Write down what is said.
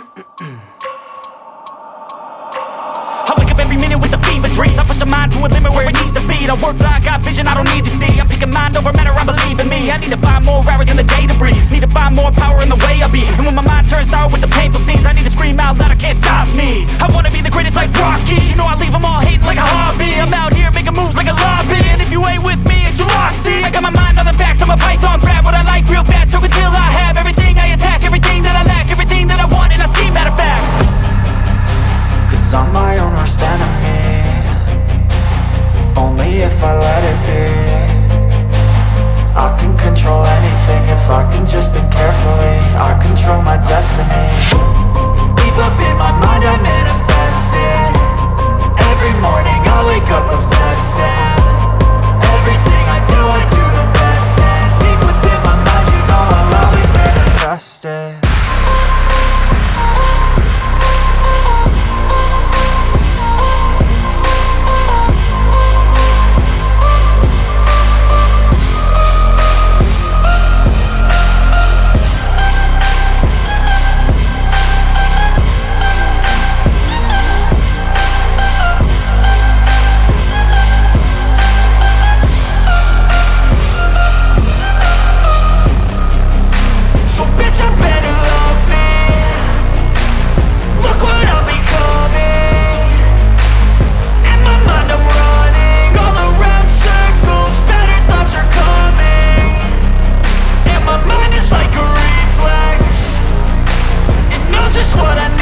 I wake up every minute with a fever dreams. I push a mind to a limit where it needs to feed I work blind, got vision I don't need to see. I'm picking mind over matter, I believe in me. I need to find more hours in the day to breathe. Need to find more power in the way I be. And when my mind turns out with the painful scenes I need to scream out loud, I can't stop me. I wanna be the greatest like Rocky. You know I leave them all hating like a hobby. I'm out here making moves like a lobby. And if you ain't with me, it's your loss. see I got my mind on the facts, I'm a python. what I